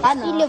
아, 나는.